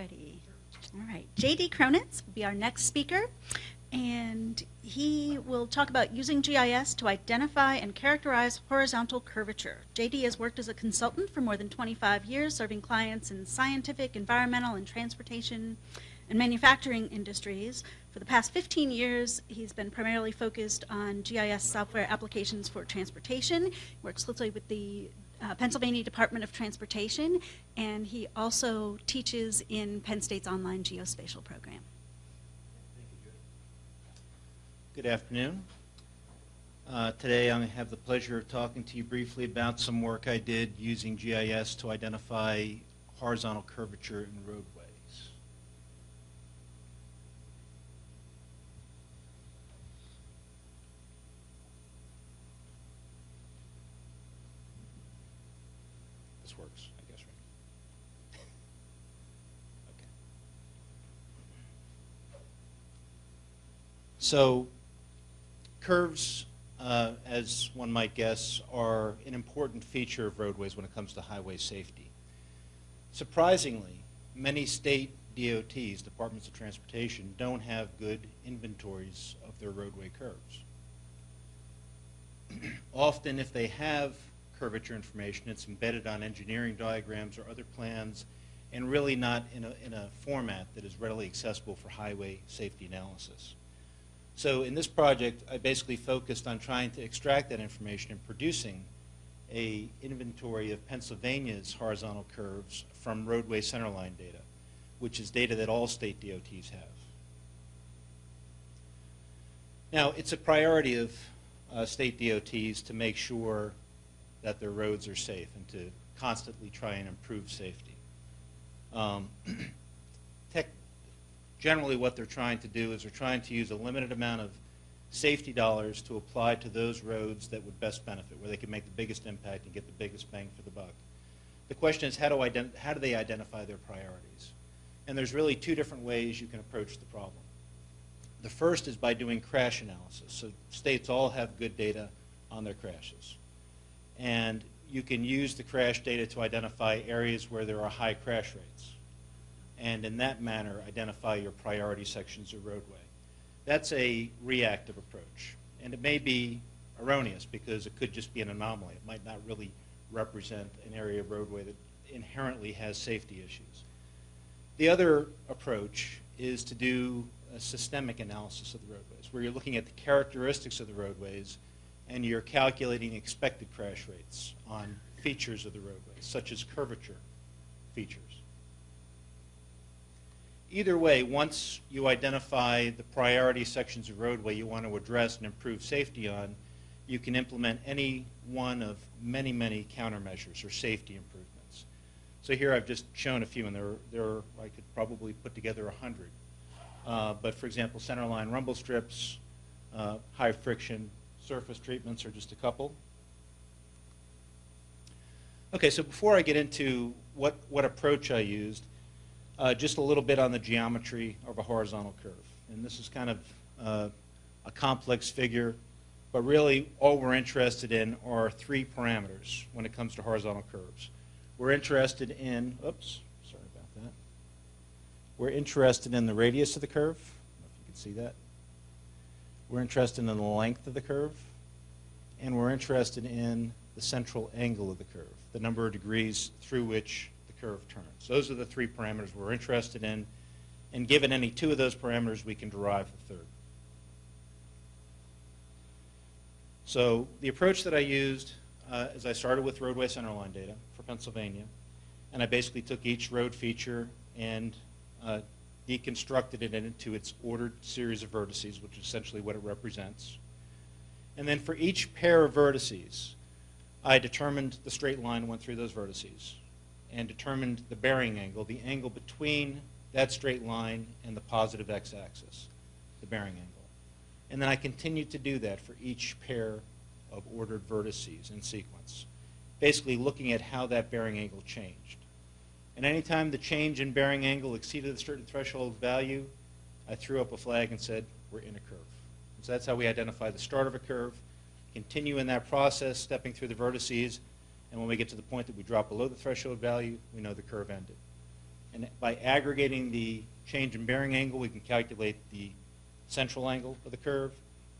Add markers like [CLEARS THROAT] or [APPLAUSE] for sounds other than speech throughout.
ready. All right. JD Cronitz will be our next speaker, and he will talk about using GIS to identify and characterize horizontal curvature. JD has worked as a consultant for more than 25 years, serving clients in scientific, environmental, and transportation and manufacturing industries. For the past 15 years, he's been primarily focused on GIS software applications for transportation. He works closely with the uh, Pennsylvania Department of Transportation, and he also teaches in Penn State's online geospatial program. Good afternoon. Uh, today I have the pleasure of talking to you briefly about some work I did using GIS to identify horizontal curvature in roadways. This works, I guess, right? okay. So curves, uh, as one might guess, are an important feature of roadways when it comes to highway safety. Surprisingly, many state DOTs, Departments of Transportation, don't have good inventories of their roadway curves. [CLEARS THROAT] Often, if they have curvature information, it's embedded on engineering diagrams or other plans, and really not in a, in a format that is readily accessible for highway safety analysis. So in this project, I basically focused on trying to extract that information and producing a inventory of Pennsylvania's horizontal curves from roadway centerline data, which is data that all state DOTs have. Now, it's a priority of uh, state DOTs to make sure that their roads are safe and to constantly try and improve safety. Um, [CLEARS THROAT] generally what they're trying to do is they're trying to use a limited amount of safety dollars to apply to those roads that would best benefit, where they can make the biggest impact and get the biggest bang for the buck. The question is how do, how do they identify their priorities? And there's really two different ways you can approach the problem. The first is by doing crash analysis. So states all have good data on their crashes. And you can use the crash data to identify areas where there are high crash rates and in that manner identify your priority sections of roadway. That's a reactive approach. And it may be erroneous because it could just be an anomaly. It might not really represent an area of roadway that inherently has safety issues. The other approach is to do a systemic analysis of the roadways, where you're looking at the characteristics of the roadways and you're calculating expected crash rates on features of the roadways, such as curvature features. Either way, once you identify the priority sections of roadway you want to address and improve safety on, you can implement any one of many, many countermeasures or safety improvements. So here I've just shown a few, and there, there I could probably put together a hundred. Uh, but for example, centerline rumble strips, uh, high friction surface treatments are just a couple. Okay, so before I get into what, what approach I used, uh, just a little bit on the geometry of a horizontal curve. And this is kind of uh, a complex figure, but really all we're interested in are three parameters when it comes to horizontal curves. We're interested in, oops, sorry about that. We're interested in the radius of the curve. If you can see that. We're interested in the length of the curve. And we're interested in the central angle of the curve, the number of degrees through which curve turns. Those are the three parameters we're interested in. And given any two of those parameters, we can derive the third. So the approach that I used uh, is I started with roadway centerline data for Pennsylvania. And I basically took each road feature and uh, deconstructed it into its ordered series of vertices, which is essentially what it represents. And then for each pair of vertices, I determined the straight line went through those vertices and determined the bearing angle, the angle between that straight line and the positive x-axis, the bearing angle. And then I continued to do that for each pair of ordered vertices in sequence, basically looking at how that bearing angle changed. And anytime the change in bearing angle exceeded a certain threshold value, I threw up a flag and said, we're in a curve. So that's how we identify the start of a curve, continue in that process, stepping through the vertices, and when we get to the point that we drop below the threshold value, we know the curve ended. And by aggregating the change in bearing angle, we can calculate the central angle of the curve,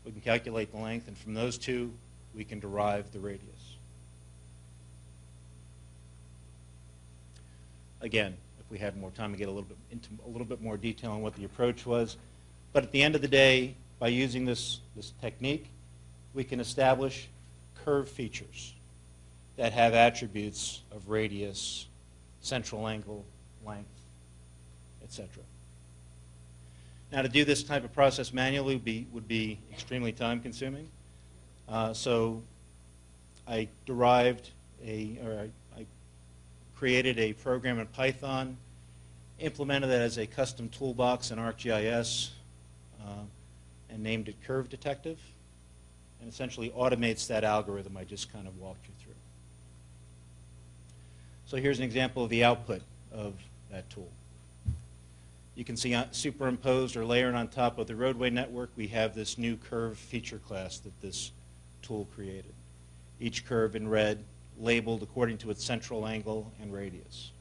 we can calculate the length, and from those two, we can derive the radius. Again, if we had more time to get a little bit into a little bit more detail on what the approach was. But at the end of the day, by using this, this technique, we can establish curve features that have attributes of radius, central angle, length, etc. Now, to do this type of process manually would be, would be extremely time consuming. Uh, so I derived a, or I, I created a program in Python, implemented that as a custom toolbox in ArcGIS, uh, and named it Curve Detective, and essentially automates that algorithm I just kind of walked you through. So here's an example of the output of that tool. You can see superimposed or layered on top of the roadway network, we have this new curve feature class that this tool created. Each curve in red labeled according to its central angle and radius.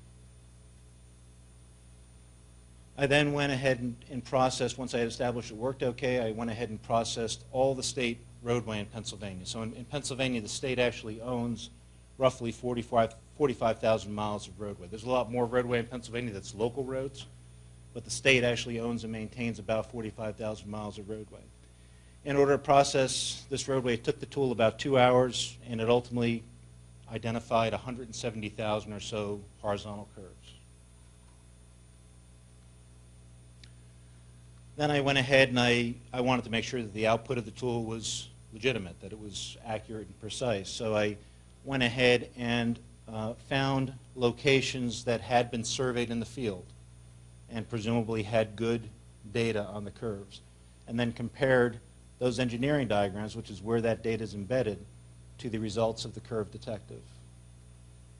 I then went ahead and, and, processed, once I had established it worked okay, I went ahead and processed all the state roadway in Pennsylvania. So in, in Pennsylvania, the state actually owns roughly 45 45,000 miles of roadway. There's a lot more roadway in Pennsylvania that's local roads, but the state actually owns and maintains about 45,000 miles of roadway. In order to process this roadway, it took the tool about two hours, and it ultimately identified 170,000 or so horizontal curves. Then I went ahead and I, I wanted to make sure that the output of the tool was legitimate, that it was accurate and precise. So I went ahead and uh, found locations that had been surveyed in the field and presumably had good data on the curves, and then compared those engineering diagrams, which is where that data is embedded, to the results of the curve detective.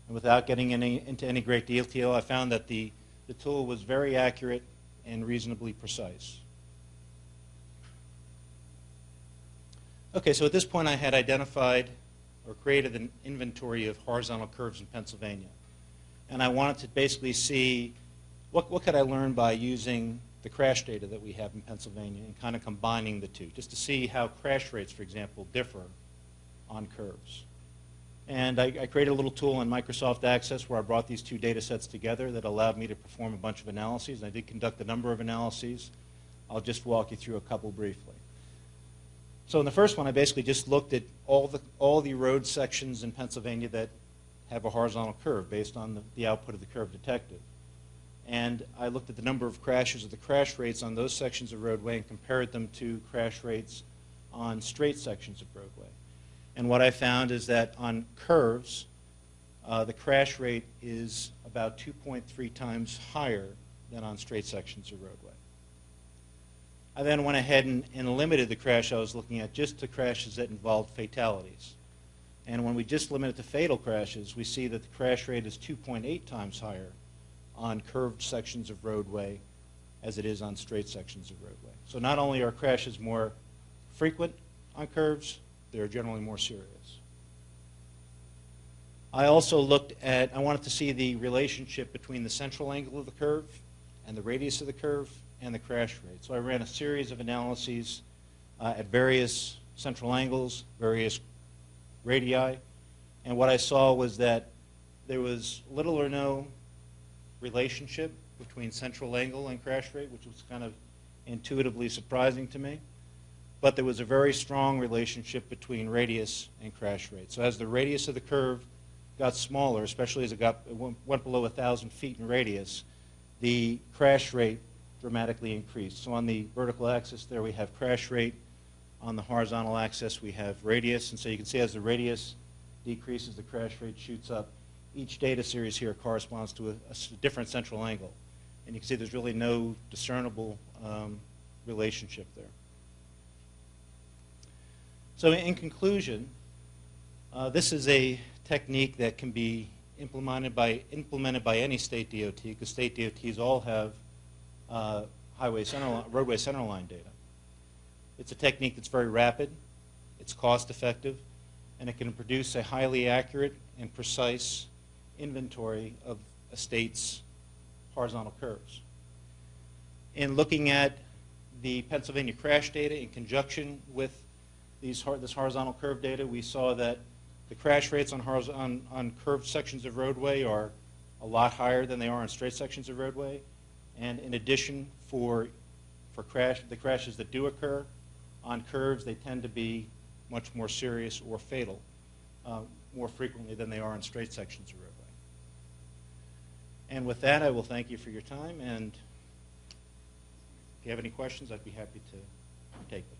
And without getting any, into any great detail, I found that the, the tool was very accurate and reasonably precise. Okay, so at this point I had identified or created an inventory of horizontal curves in Pennsylvania. And I wanted to basically see what, what could I learn by using the crash data that we have in Pennsylvania and kind of combining the two, just to see how crash rates, for example, differ on curves. And I, I, created a little tool in Microsoft Access where I brought these two data sets together that allowed me to perform a bunch of analyses. And I did conduct a number of analyses. I'll just walk you through a couple briefly. So in the first one, I basically just looked at all the, all the road sections in Pennsylvania that have a horizontal curve based on the, the output of the curve detective. And I looked at the number of crashes or the crash rates on those sections of roadway and compared them to crash rates on straight sections of roadway. And what I found is that on curves, uh, the crash rate is about 2.3 times higher than on straight sections of roadway. I then went ahead and, and limited the crash I was looking at just to crashes that involved fatalities. And when we just limit it to fatal crashes, we see that the crash rate is 2.8 times higher on curved sections of roadway as it is on straight sections of roadway. So not only are crashes more frequent on curves, they're generally more serious. I also looked at, I wanted to see the relationship between the central angle of the curve and the radius of the curve and the crash rate. So I ran a series of analyses uh, at various central angles, various radii, and what I saw was that there was little or no relationship between central angle and crash rate, which was kind of intuitively surprising to me. But there was a very strong relationship between radius and crash rate. So as the radius of the curve got smaller, especially as it got it went below 1,000 feet in radius, the crash rate dramatically increased. So on the vertical axis there we have crash rate. On the horizontal axis we have radius. And so you can see as the radius decreases, the crash rate shoots up. Each data series here corresponds to a, a different central angle. And you can see there's really no discernible um, relationship there. So in conclusion, uh, this is a technique that can be implemented by, implemented by any state DOT because state DOTs all have uh, highway center, roadway centerline data. It's a technique that's very rapid, it's cost effective, and it can produce a highly accurate and precise inventory of a state's horizontal curves. In looking at the Pennsylvania crash data in conjunction with these, this horizontal curve data, we saw that the crash rates on, on, on curved sections of roadway are a lot higher than they are on straight sections of roadway. And in addition, for, for crash, the crashes that do occur on curves, they tend to be much more serious or fatal uh, more frequently than they are on straight sections of roadway. And with that, I will thank you for your time, and if you have any questions, I'd be happy to take them.